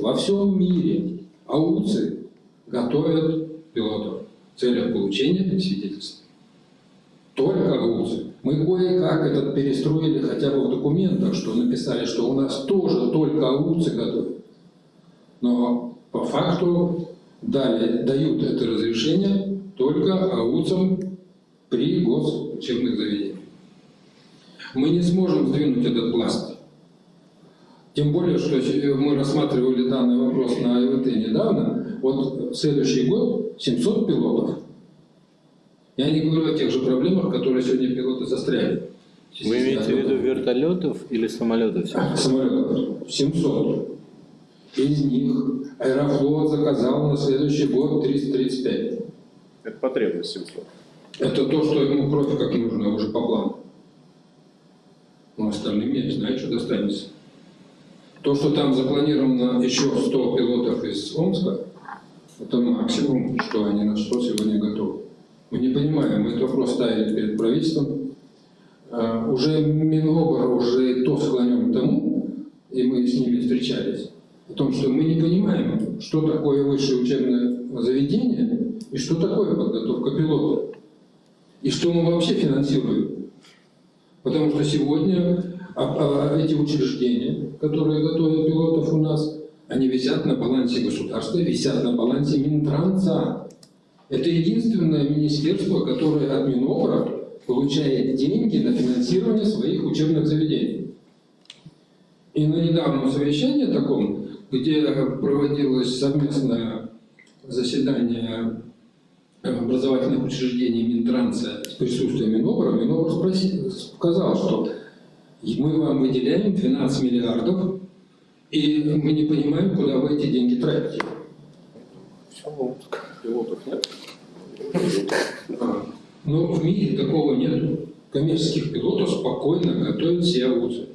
во всем мире АУЦы готовят пилотов в целях получения свидетельства. Только АУЦы. Мы кое-как этот перестроили хотя бы в документах, что написали, что у нас тоже только АУЦы готовят. Но по факту дали, дают это разрешение только АУЦам при госучебных заведениях. Мы не сможем сдвинуть этот пласт. Тем более, что мы рассматривали данный вопрос на ИВТ недавно. Вот следующий год 700 пилотов. Я не говорю о тех же проблемах, которые сегодня пилоты застряли. Вы имеете в виду вертолетов или самолетов? Самолетов. 700. Из них Аэрофлот заказал на следующий год 335. Это потребность 700. Это то, что ему кровь как нужно уже по плану. Но остальным я не знаю, что достанется. То, что там запланировано еще 100 пилотов из Омска, это максимум, что они на что сегодня готовы. Мы не понимаем, мы этот вопрос ставили перед правительством. А, уже Минобр уже то склонен к тому, и мы с ними встречались, о том, что мы не понимаем, что такое высшее учебное заведение и что такое подготовка пилота. И что мы вообще финансируем. Потому что сегодня эти учреждения, которые готовят пилотов у нас, они висят на балансе государства, висят на балансе Минтранса. Это единственное министерство, которое от Минобра получает деньги на финансирование своих учебных заведений. И на недавнем совещании таком, где проводилось совместное заседание образовательных учреждений Минтранса с присутствием Минобра, Минобр спросил, сказал, что мы вам выделяем 12 миллиардов, и мы не понимаем, куда вы эти деньги тратите. Пилотов нет? Но в мире такого нет. Коммерческих пилотов спокойно готовят все АУЦы.